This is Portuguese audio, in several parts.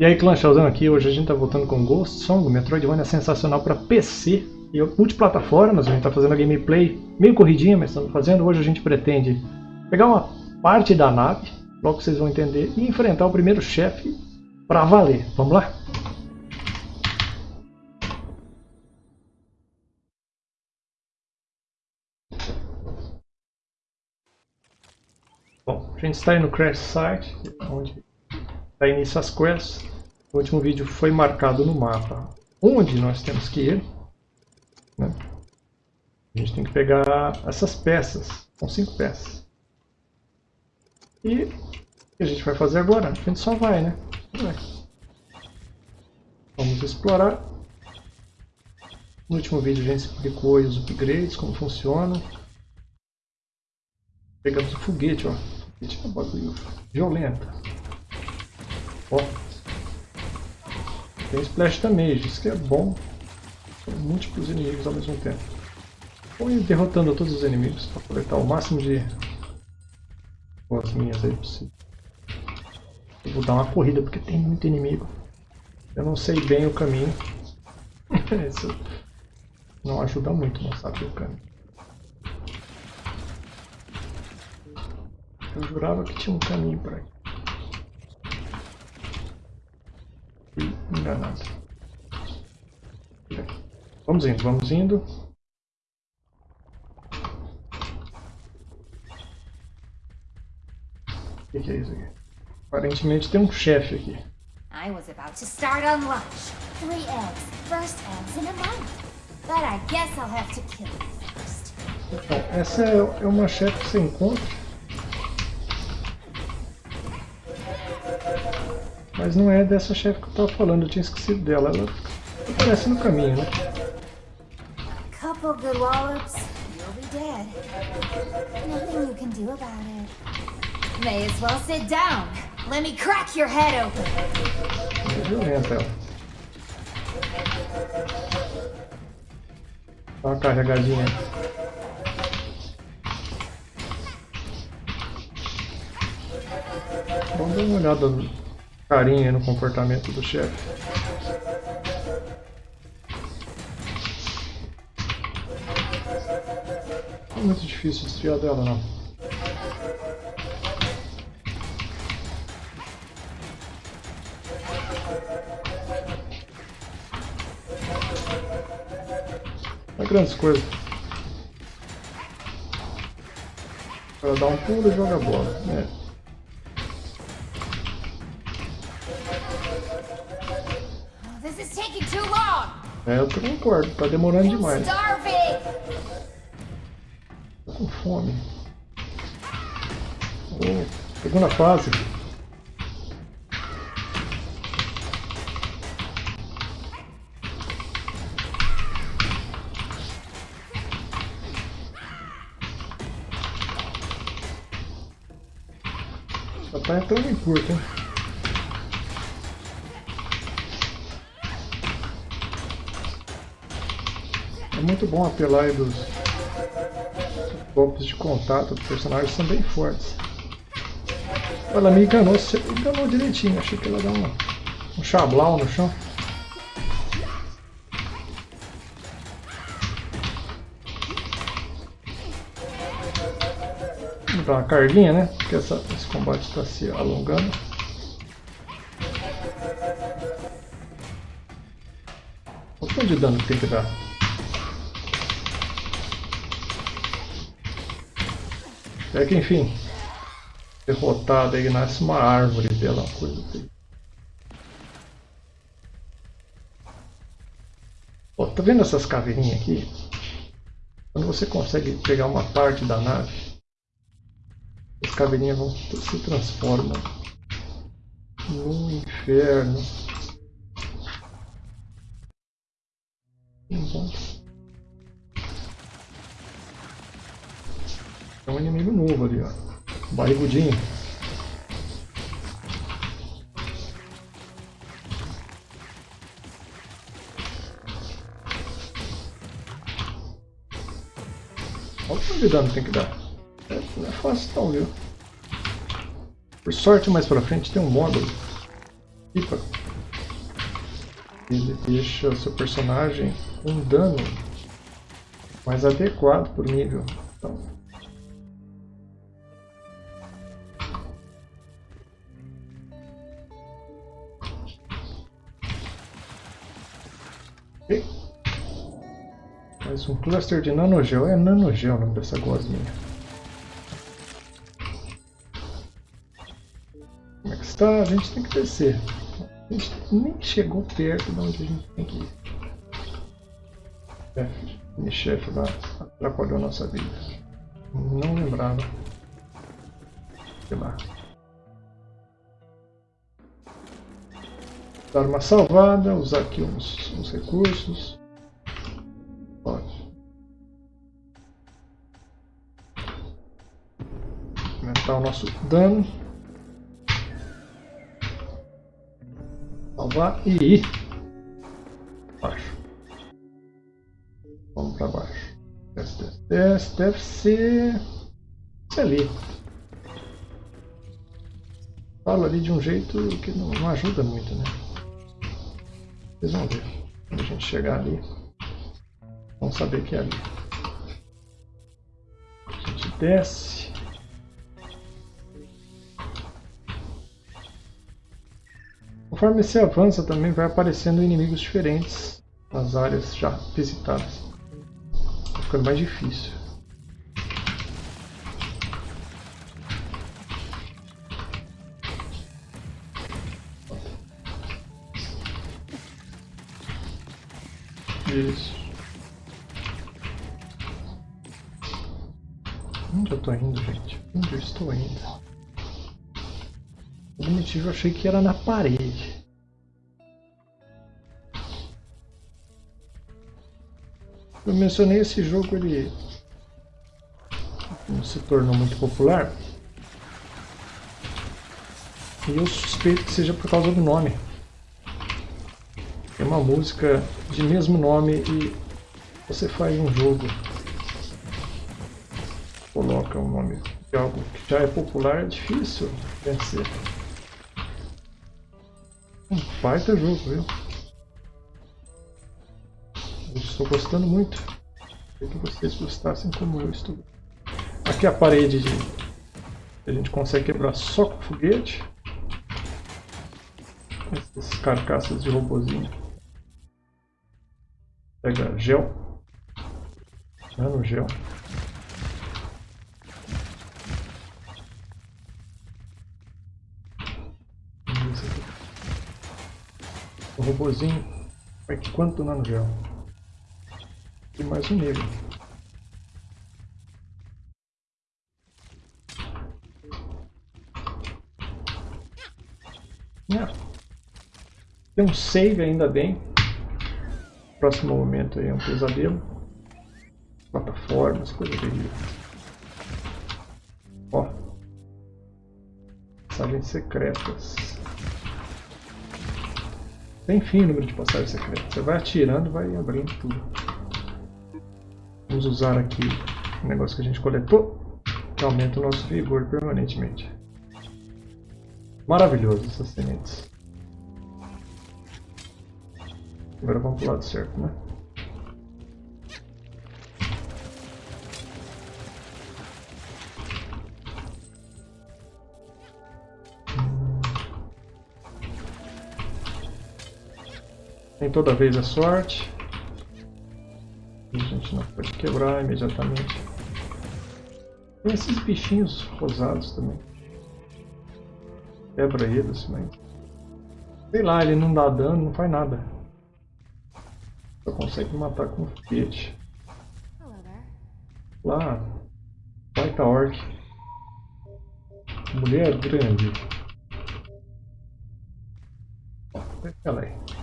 E aí, clã Showzão aqui, hoje a gente tá voltando com Ghost Song, Metroidvania sensacional para PC e multiplataformas, a gente tá fazendo a gameplay meio corridinha, mas estamos fazendo. Hoje a gente pretende pegar uma parte da nave, logo vocês vão entender, e enfrentar o primeiro chefe para valer. Vamos lá? Bom, a gente está aí no Crash Site, onde dá início às quests. O último vídeo foi marcado no mapa onde nós temos que ir. Né? A gente tem que pegar essas peças, são cinco peças. E o que a gente vai fazer agora? A gente só vai, né? Vai. Vamos explorar. No último vídeo a gente explicou os upgrades, como funcionam. Pegamos o foguete, ó. Foguete é bagulho violento. Ó. Tem Splash Damage, isso que é bom. São múltiplos inimigos ao mesmo tempo. Vou ir derrotando todos os inimigos para coletar o máximo de as minhas aí possível. Eu vou dar uma corrida porque tem muito inimigo. Eu não sei bem o caminho. Isso não ajuda muito não saber o caminho. Eu jurava que tinha um caminho por aqui. Fui enganado. Vamos indo, vamos indo. O que, que é isso aqui? Aparentemente tem um chefe aqui. I was about to start on lunch. Three eggs. First eggs in a month. But I guess I'll have to kill you first. Então, essa é, é uma chefe que você encontra. Mas não é dessa chefe que eu tava falando, eu tinha esquecido dela. Ela aparece no caminho, né? Couple good wallops, you'll be dead. Nothing you can do about it. May as well sit down. Let me crack your head open. É violenta ela. Dá uma carregadinha. Vamos dar uma olhada carinha no comportamento do chefe. Não é muito difícil desviar dela não. Não é grandes coisas. Ela dá um pulo e joga a bola. É. É, eu tô concordo, tá demorando demais. starving. Tô com fome. Oh, segunda fase. Tá entrando em curto, hein? É muito bom apelar aí dos golpes de contato do personagem são bem fortes. Ela me enganou, enganou direitinho, achei que ela dar uma, um chablau no chão. Vamos dar uma carguinha, né? Porque essa, esse combate está se alongando. O quanto de dano que tem que dar? É que enfim, derrotada aí nasce uma árvore dela, coisa assim. Ó, tá vendo essas caveirinhas aqui? Quando você consegue pegar uma parte da nave, as caveirinhas vão se transformam no inferno. Um inimigo novo ali, ó. Barrigudinho. Olha o quanto de dano tem que dar. É, não é fácil não, viu? Por sorte, mais pra frente tem um módulo Pipa. Ele deixa o seu personagem um dano mais adequado por nível. Então, Mais um cluster de nanogel. É nanogel o nome dessa gosminha. Como é que está? A gente tem que descer. A gente nem chegou perto de onde a gente tem que ir. É, minha chefe lá atrapalhou a nossa vida. Não lembrava. Sei lá. Dar uma salvada, usar aqui uns, uns recursos. Aumentar o nosso dano. Salvar e. Baixo. Vamos para baixo. Desce, desce, desce. Deve ser... Ali. Falo ali de um jeito que não, não ajuda muito, né? Vocês vão ver. Quando a gente chegar ali, vão saber que é ali. A gente desce. Conforme você avança também vai aparecendo inimigos diferentes nas áreas já visitadas. Vai ficando mais difícil. Isso. Onde eu tô indo, gente? Onde eu estou indo? Cognitivo eu achei que era na parede. Eu mencionei esse jogo, ele se tornou muito popular. E eu suspeito que seja por causa do nome. É uma música de mesmo nome e você faz um jogo, coloca o um nome de algo que já é popular, é difícil vencer. Um baita jogo, viu? Estou gostando muito. Queria que vocês gostassem como eu estou. Aqui a parede de... a gente consegue quebrar só com foguete. Essas carcaças de robozinho. Pega gel. Nano gel. O robozinho. Vai que quanto nano gel? E mais um nível. Yeah. Tem um save ainda bem próximo momento aí é um pesadelo. Plataformas, coisa terrível. Ó. Passagens secretas. Tem fim o número de passagens secretas. Você vai atirando vai abrindo tudo. Vamos usar aqui o negócio que a gente coletou, que aumenta o nosso vigor permanentemente. Maravilhoso essas sementes. Agora vamos pro lado certo, né? Nem toda vez a sorte. A gente não pode quebrar imediatamente. Tem esses bichinhos rosados também. Quebra eles, mas... Sei lá, ele não dá dano, não faz nada. Só consegue matar com foguete. Lá, baita orc. Mulher grande. Ela aí.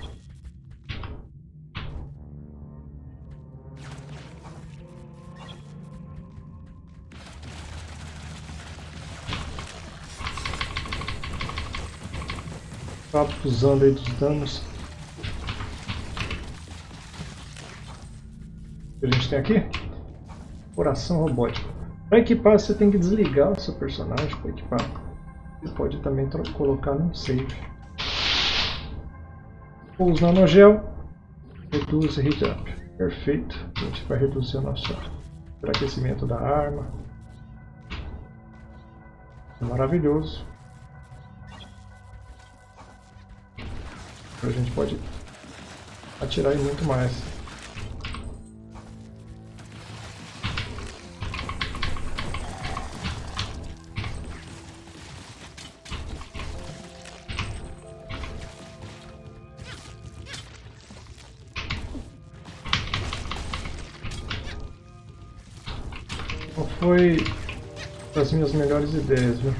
Tá abusando aí dos danos. que a gente tem aqui? Coração robótico. Para equipar, você tem que desligar o seu personagem para equipar. Você pode também colocar num save. Pouso nanogel. Reduz heat up. Perfeito. A gente vai reduzir o nosso aquecimento da arma. Maravilhoso. A gente pode atirar em muito mais. Não foi das minhas melhores ideias, viu?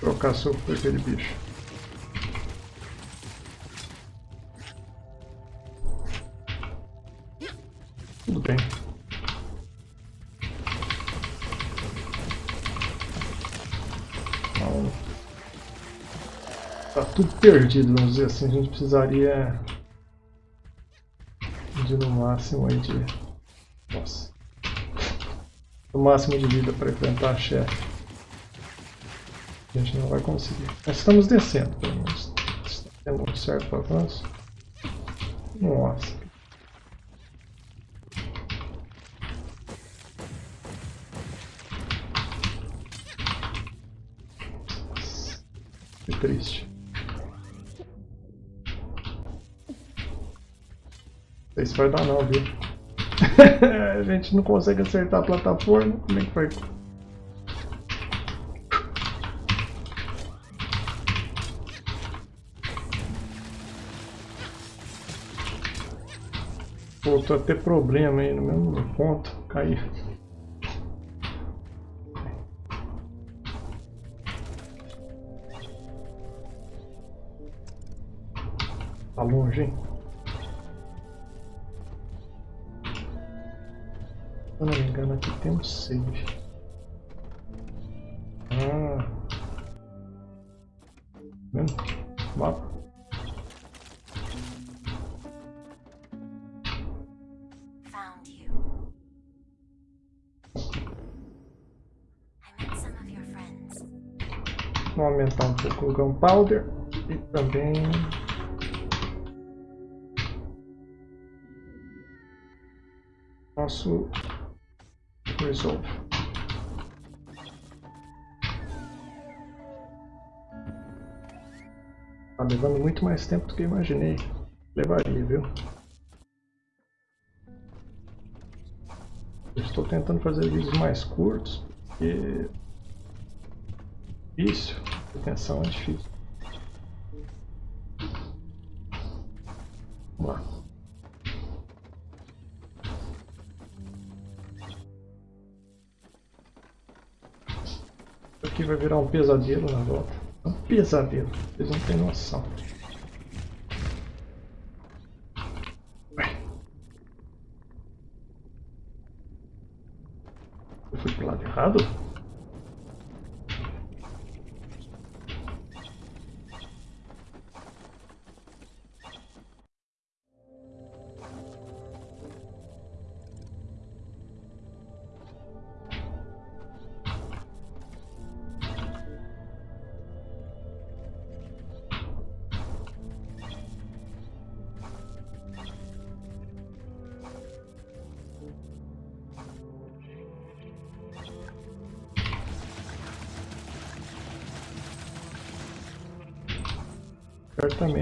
Trocar soco por aquele bicho. Tudo perdido, vamos dizer assim. A gente precisaria de no máximo aí de. Nossa. No máximo de vida para enfrentar a chefe. A gente não vai conseguir. Mas estamos descendo, pelo menos. Está tendo um certo avanço. Nossa. Que triste. Sei se vai dar não, viu? a gente não consegue acertar a plataforma. Como é que foi? Voltou a ter problema aí no mesmo ponto. Caiu. Tá longe, hein? Eu não me engano, aqui tem um save. Ah. Vendo? Mapa. Found you. I met some of your friends. Vamos aumentar um pouco o gunpowder e também nosso resolve. Tá levando muito mais tempo do que eu imaginei. Levaria, viu? Eu estou tentando fazer vídeos mais curtos porque difícil. Atenção é difícil. Aqui vai virar um pesadelo na volta. Um pesadelo. Vocês não têm noção. Eu fui pro lado errado?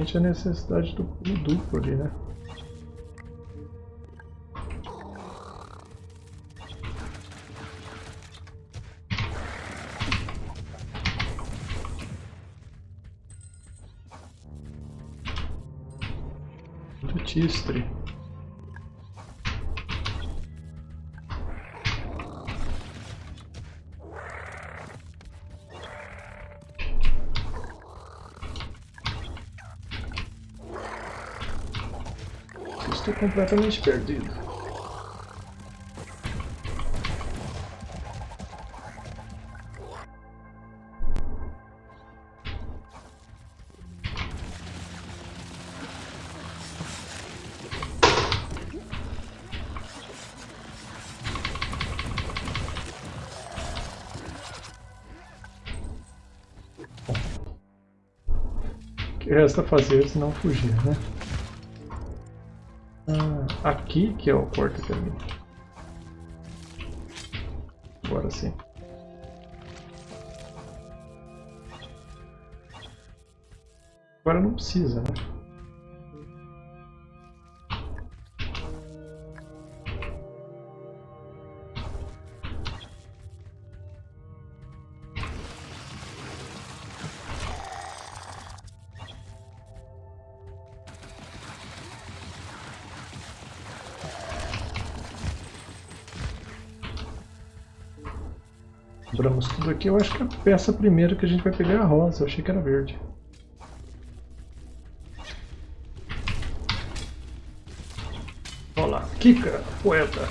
Certamente a necessidade do duplo ali, né? Tistre. completamente perdido. O que resta fazer se não fugir, né? Aqui que é o corta-caminho. Agora sim. Agora não precisa, né? Aqui. Eu acho que a peça primeira que a gente vai pegar é a rosa. Eu achei que era verde. Olha lá. Kika, poeta.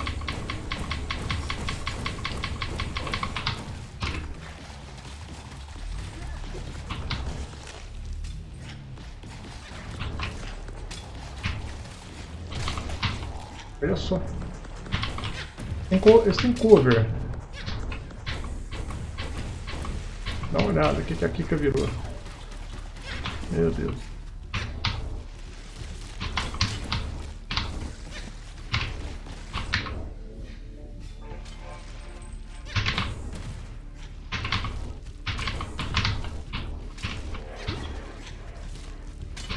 Olha só. Tem Esse tem cover. Dá uma olhada, o que, que a Kika virou. Meu Deus.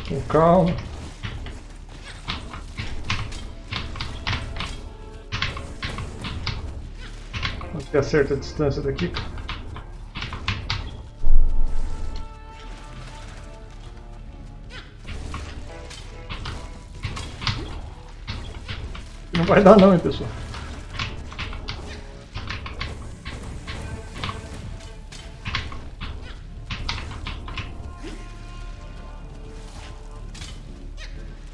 Com calma. Vamos ter a certa distância da Kika. Vai dar não, hein, pessoal.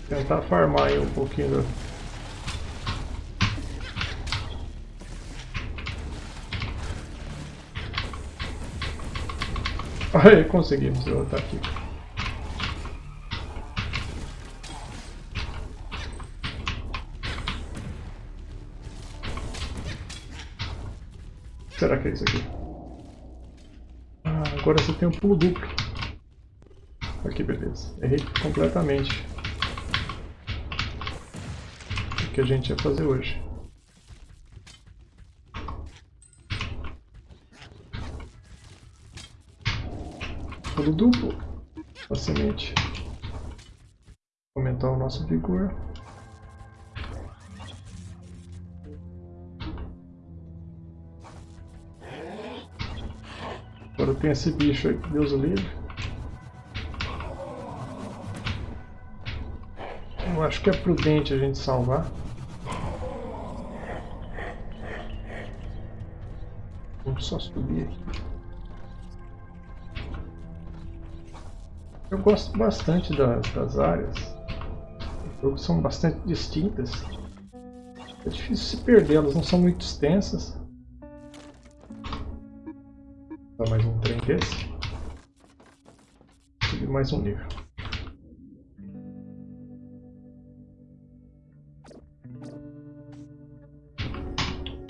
Tentar farmar aí um pouquinho. Aí, conseguimos derrotar aqui. Será que é isso aqui? Ah, agora você tem um pulo duplo. Aqui, beleza. Errei completamente. O que a gente ia fazer hoje. Pulo duplo. Facilmente. Aumentar o nosso vigor. Agora tem esse bicho aí, Deus o livre. Eu acho que é prudente a gente salvar. Vamos só subir aqui. Eu gosto bastante das, das áreas. As são bastante distintas. É difícil se perder, elas não são muito extensas. Dá mais um trem desse. Subir mais um nível.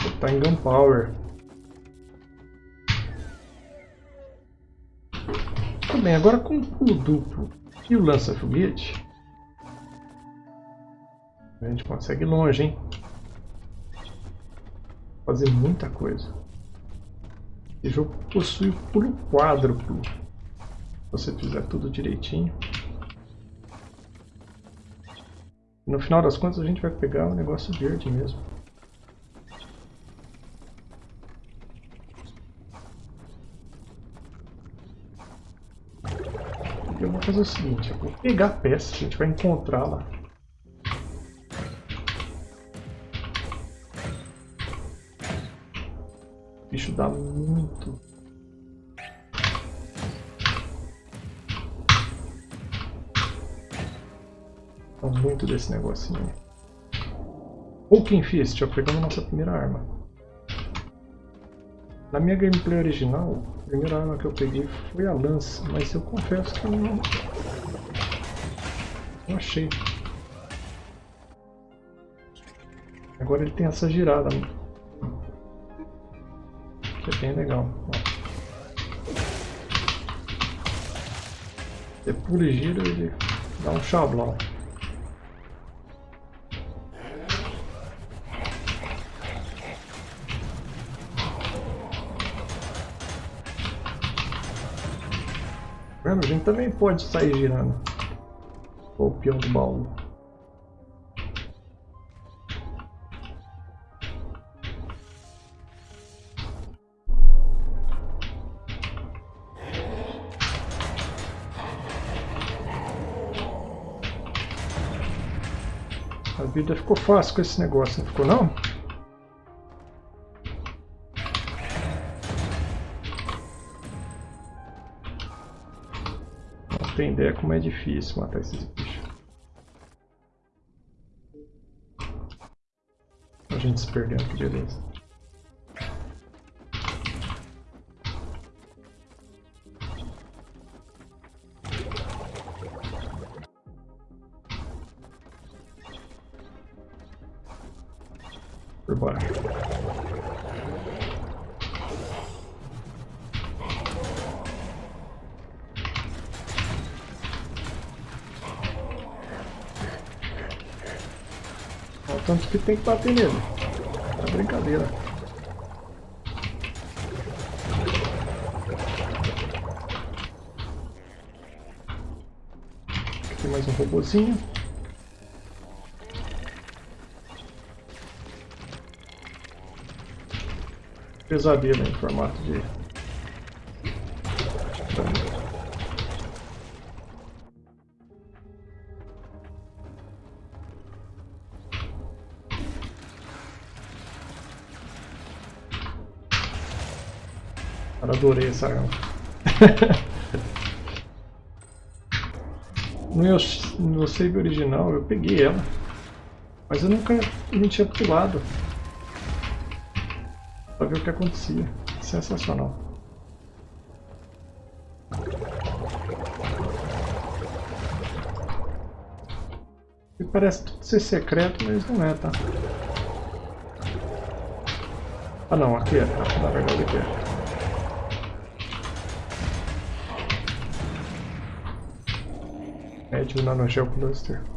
Botar em Gunpowder. Tudo bem, agora com o pulo duplo e o lança-foguete, a gente consegue longe, hein? Fazer muita coisa. Esse jogo possui pulo quádruplo. Se você fizer tudo direitinho. No final das contas a gente vai pegar o negócio verde mesmo. Eu vou fazer o seguinte, eu vou pegar a peça, a gente vai encontrá-la bicho dá muito. Dá muito desse negocinho. Hulking Fist, ó, pegamos nossa primeira arma. Na minha gameplay original, a primeira arma que eu peguei foi a lança, mas eu confesso que eu não, não achei. Agora ele tem essa girada que é bem legal. Você pula e gira, ele dá um. Vendo? A gente também pode sair girando. O peão do baú. Vida ficou fácil com esse negócio, não ficou não? Não tem ideia como é difícil matar esses bichos. A gente se perdendo, que beleza. Baixo. Olha o tanto que tem que bater nele. É brincadeira. Aqui tem mais um robozinho. Pesadelo em formato de. Cara, adorei essa arma. no, meu, no save original eu peguei ela, mas eu nunca não tinha pulado que acontecia. Sensacional. E parece tudo ser secreto, mas não é, tá? Ah não, aqui é, tá? Na verdade aqui é. Médio nanogel cluster.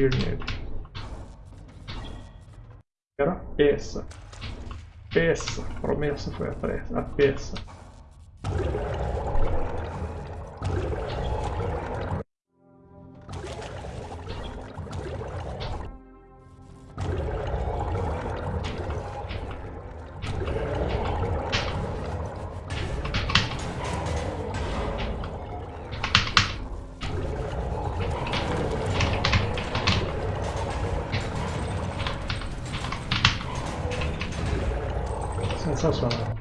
Ir nele. Era. Peça. A promessa foi a, pressa, a peça. Sensacional.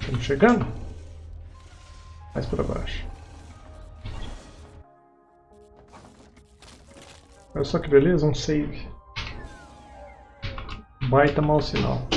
Estamos chegando? Mais para baixo. Olha só que beleza, um save. Baita mau sinal.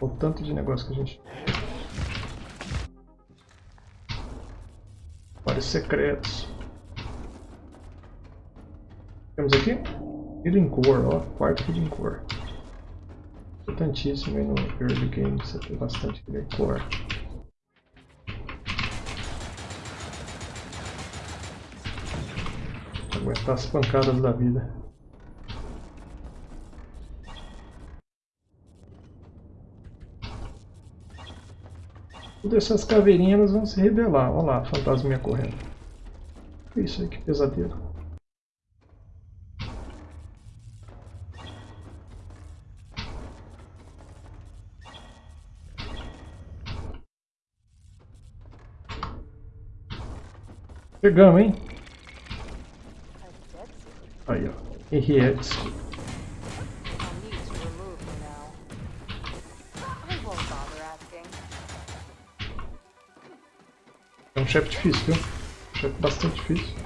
O tanto de negócio que a gente... Vários secretos. Temos aqui Healing Core, ó, quarto Healing Core. Importantíssimo aí no early game, você tem bastante Healing Core. aguentar as pancadas da vida. tudo, essas caveirinhas elas vão se rebelar. Olha lá, a correndo. É isso aí, que pesadelo. Chegamos, hein? Aí, ó. Henriette. É chefe difícil, viu? Um chefe bastante difícil.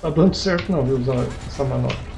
Tá dando certo não, viu, usar essa manobra.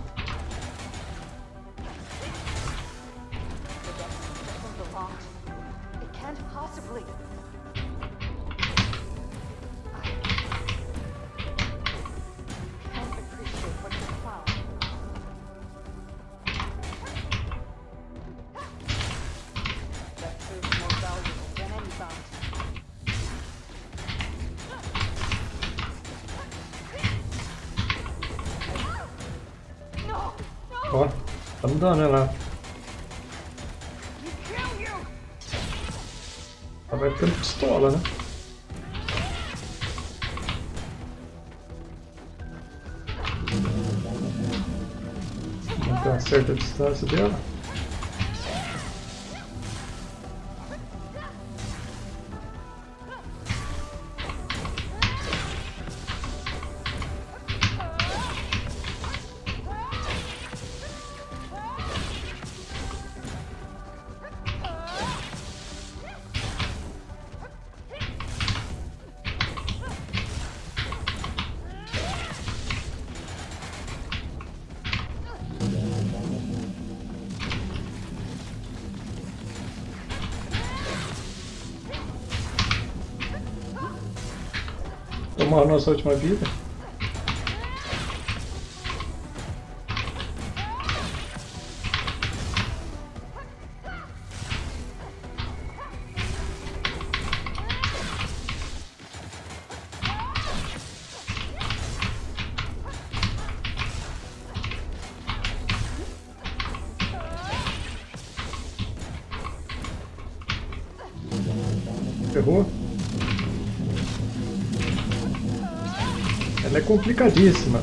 Distância dela. Tomar a nossa última vida. Complicadíssima.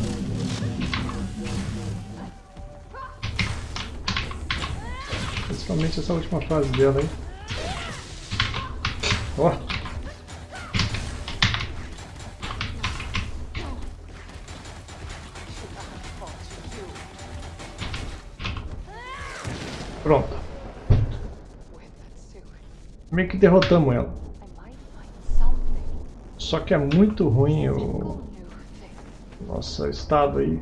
Principalmente essa última fase dela, hein? Ó! You. Pronto. Meio que derrotamos ela. Só que é muito ruim o. nosso estado aí,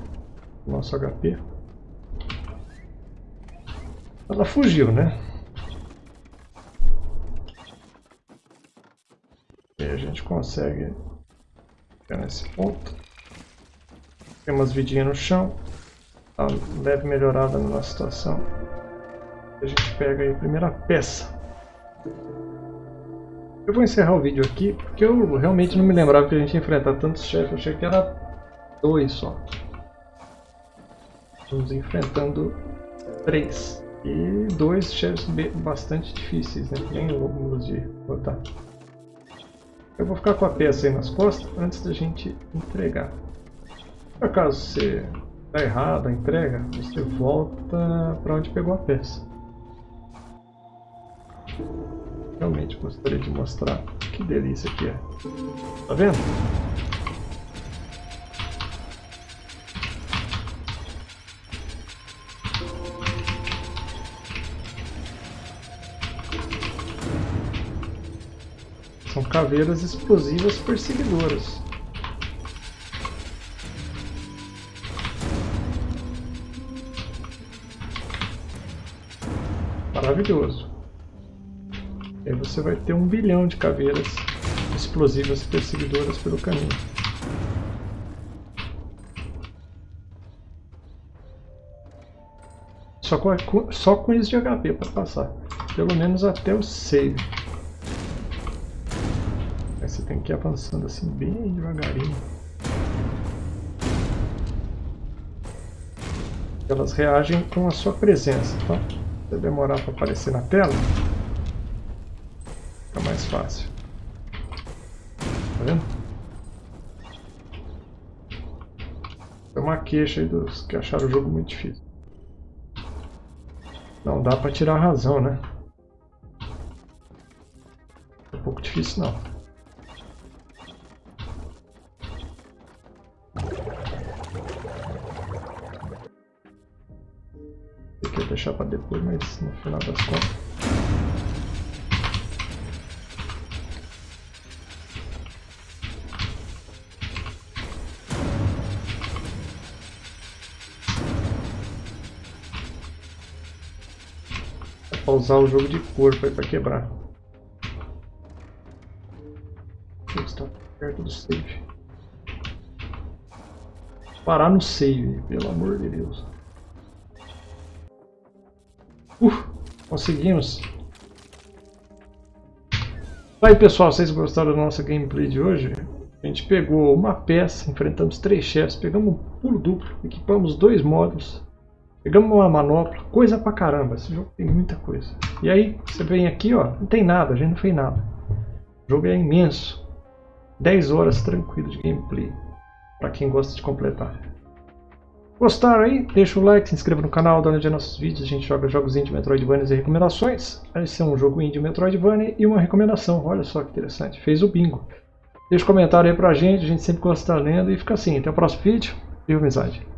nosso HP. Ela fugiu, né? E a gente consegue ficar nesse ponto. Tem umas vidinhas no chão. Uma leve melhorada na nossa situação. A gente pega a primeira peça. Eu vou encerrar o vídeo aqui, porque eu realmente não me lembrava que a gente ia enfrentar tantos chefes. Eu achei que era dois só. Estamos enfrentando três. E dois chefes bastante difíceis, né? Bem longos de botar. Eu vou ficar com a peça aí nas costas antes da gente entregar. Por acaso você tá errado a entrega, você volta para onde pegou a peça. Realmente gostaria de mostrar que delícia que é. Tá vendo? Caveiras explosivas perseguidoras. Maravilhoso. Aí você vai ter um bilhão de caveiras explosivas perseguidoras pelo caminho. Só com, só com isso de HP para passar. Pelo menos até o save. Você tem que ir avançando assim bem devagarinho. Elas reagem com a sua presença, tá? Se demorar para aparecer na tela, fica mais fácil. Tá vendo? É uma queixa aí dos que acharam o jogo muito difícil. Não dá para tirar a razão, né? É um pouco difícil não. Deixar para depois, mas no final das contas. pra usar o jogo de corpo aí pra quebrar. Está perto do save. Parar no save, pelo amor de Deus. Uh, conseguimos. Aí pessoal, vocês gostaram da nossa gameplay de hoje? A gente pegou uma peça, enfrentamos três chefes, pegamos um pulo duplo, equipamos dois módulos, Pegamos uma manopla, coisa pra caramba. Esse jogo tem muita coisa. E aí, você vem aqui, ó, não tem nada, a gente não fez nada. O jogo é imenso. 10 horas tranquilo de gameplay. Pra quem gosta de completar. Gostaram aí? Deixa o like, se inscreva no canal, dá uma olhada nos nossos vídeos. A gente joga jogos indie, Metroidvania e recomendações. Esse é um jogo indie, Metroidvania e uma recomendação. Olha só que interessante. Fez o bingo. Deixa um comentário aí pra gente, a gente sempre gosta de estar lendo. E fica assim, até o próximo vídeo. Viva amizade!